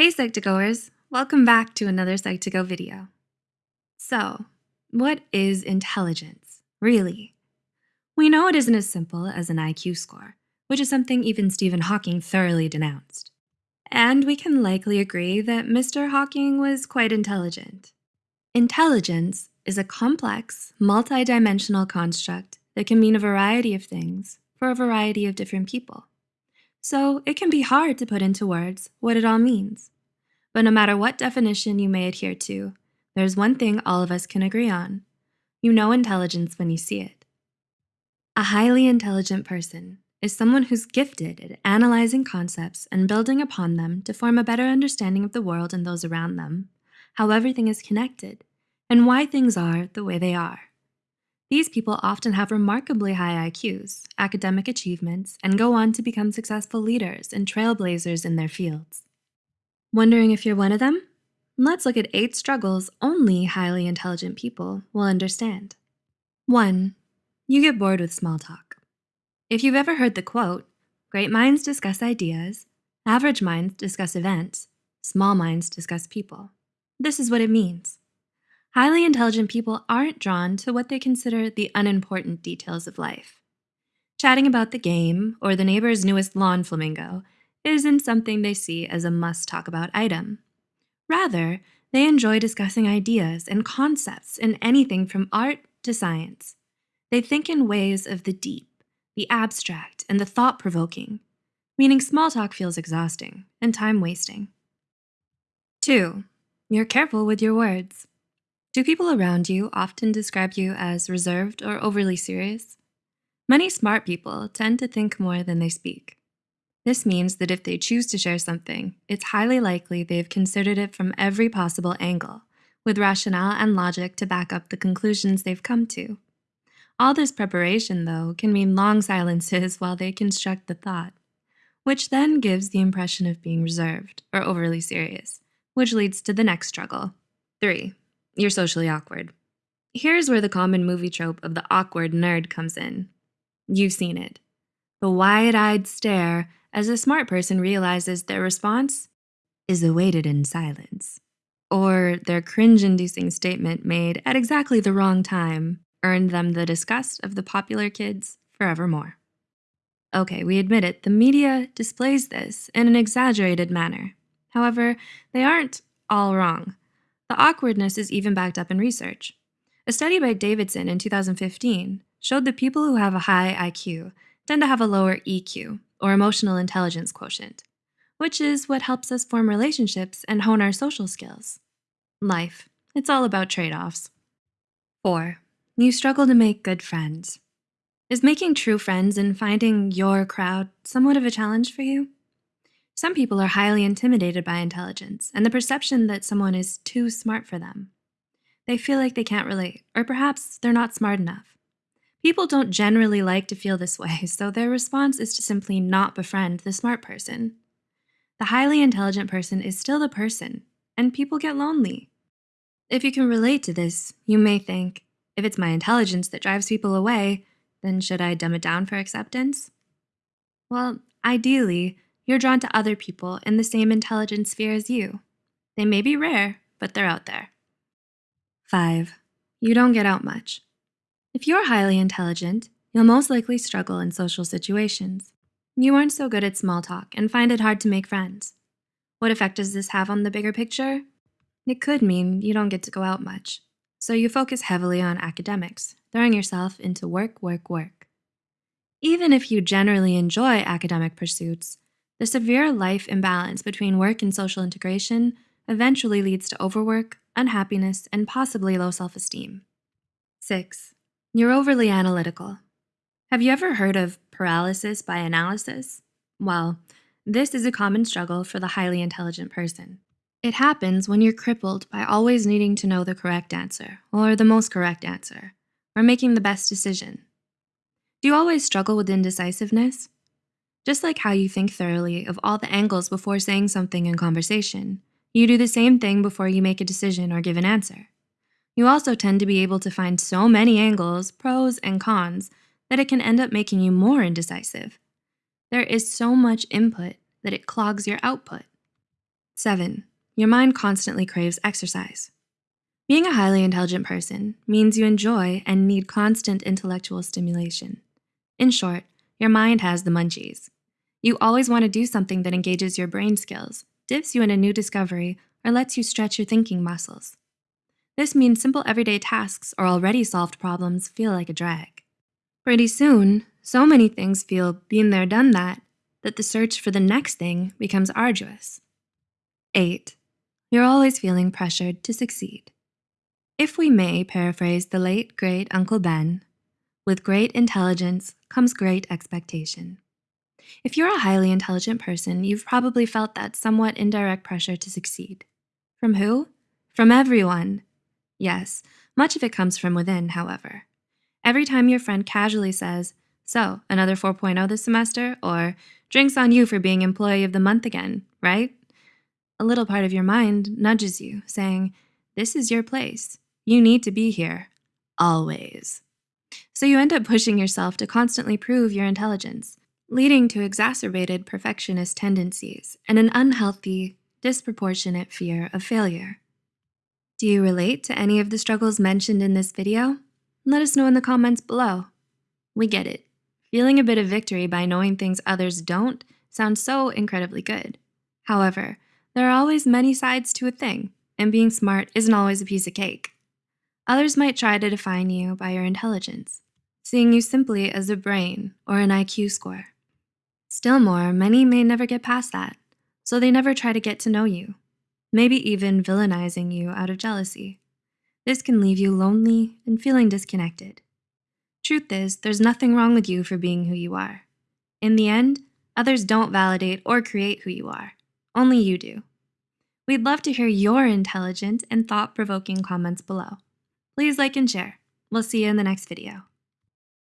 Hey Psych2Goers, welcome back to another Psych2Go video. So, what is intelligence, really? We know it isn't as simple as an IQ score, which is something even Stephen Hawking thoroughly denounced. And we can likely agree that Mr. Hawking was quite intelligent. Intelligence is a complex, multidimensional construct that can mean a variety of things for a variety of different people. So it can be hard to put into words what it all means. But no matter what definition you may adhere to, there's one thing all of us can agree on. You know intelligence when you see it. A highly intelligent person is someone who's gifted at analyzing concepts and building upon them to form a better understanding of the world and those around them, how everything is connected, and why things are the way they are. These people often have remarkably high IQs, academic achievements, and go on to become successful leaders and trailblazers in their fields. Wondering if you're one of them? Let's look at eight struggles only highly intelligent people will understand. One, you get bored with small talk. If you've ever heard the quote, great minds discuss ideas, average minds discuss events, small minds discuss people. This is what it means. Highly intelligent people aren't drawn to what they consider the unimportant details of life. Chatting about the game or the neighbor's newest lawn flamingo isn't something they see as a must talk about item. Rather, they enjoy discussing ideas and concepts in anything from art to science. They think in ways of the deep, the abstract, and the thought provoking, meaning small talk feels exhausting and time wasting. Two, you're careful with your words. Do people around you often describe you as reserved or overly serious? Many smart people tend to think more than they speak. This means that if they choose to share something, it's highly likely they've considered it from every possible angle, with rationale and logic to back up the conclusions they've come to. All this preparation, though, can mean long silences while they construct the thought, which then gives the impression of being reserved or overly serious, which leads to the next struggle. Three, you're socially awkward. Here's where the common movie trope of the awkward nerd comes in. You've seen it. The wide-eyed stare as a smart person realizes their response is awaited in silence. Or their cringe-inducing statement made at exactly the wrong time earned them the disgust of the popular kids forevermore. Okay, we admit it, the media displays this in an exaggerated manner. However, they aren't all wrong. The awkwardness is even backed up in research. A study by Davidson in 2015 showed that people who have a high IQ tend to have a lower EQ, or emotional intelligence quotient, which is what helps us form relationships and hone our social skills. Life, it's all about trade-offs. 4. You struggle to make good friends. Is making true friends and finding your crowd somewhat of a challenge for you? Some people are highly intimidated by intelligence and the perception that someone is too smart for them. They feel like they can't relate, or perhaps they're not smart enough. People don't generally like to feel this way, so their response is to simply not befriend the smart person. The highly intelligent person is still the person, and people get lonely. If you can relate to this, you may think, if it's my intelligence that drives people away, then should I dumb it down for acceptance? Well, ideally, you're drawn to other people in the same intelligence sphere as you. They may be rare, but they're out there. 5. You don't get out much. If you're highly intelligent, you'll most likely struggle in social situations. You aren't so good at small talk and find it hard to make friends. What effect does this have on the bigger picture? It could mean you don't get to go out much, so you focus heavily on academics, throwing yourself into work, work, work. Even if you generally enjoy academic pursuits, the severe life imbalance between work and social integration eventually leads to overwork, unhappiness, and possibly low self-esteem. 6. You're overly analytical. Have you ever heard of paralysis by analysis? Well, this is a common struggle for the highly intelligent person. It happens when you're crippled by always needing to know the correct answer, or the most correct answer, or making the best decision. Do you always struggle with indecisiveness? Just like how you think thoroughly of all the angles before saying something in conversation, you do the same thing before you make a decision or give an answer. You also tend to be able to find so many angles, pros and cons, that it can end up making you more indecisive. There is so much input that it clogs your output. 7. Your mind constantly craves exercise. Being a highly intelligent person means you enjoy and need constant intellectual stimulation. In short, your mind has the munchies. You always want to do something that engages your brain skills, dips you in a new discovery, or lets you stretch your thinking muscles. This means simple everyday tasks or already solved problems feel like a drag. Pretty soon, so many things feel been there, done that, that the search for the next thing becomes arduous. 8. You're always feeling pressured to succeed. If we may paraphrase the late, great Uncle Ben, with great intelligence comes great expectation. If you're a highly intelligent person, you've probably felt that somewhat indirect pressure to succeed. From who? From everyone. Yes, much of it comes from within, however. Every time your friend casually says, so, another 4.0 this semester, or drinks on you for being employee of the month again, right? A little part of your mind nudges you, saying, this is your place. You need to be here, always. So you end up pushing yourself to constantly prove your intelligence, leading to exacerbated perfectionist tendencies and an unhealthy, disproportionate fear of failure. Do you relate to any of the struggles mentioned in this video? Let us know in the comments below. We get it. Feeling a bit of victory by knowing things others don't sounds so incredibly good. However, there are always many sides to a thing, and being smart isn't always a piece of cake. Others might try to define you by your intelligence, seeing you simply as a brain or an IQ score. Still more, many may never get past that, so they never try to get to know you, maybe even villainizing you out of jealousy. This can leave you lonely and feeling disconnected. Truth is, there's nothing wrong with you for being who you are. In the end, others don't validate or create who you are. Only you do. We'd love to hear your intelligent and thought-provoking comments below. Please like and share. We'll see you in the next video.